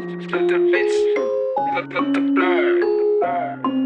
To the bitch, look at the blur.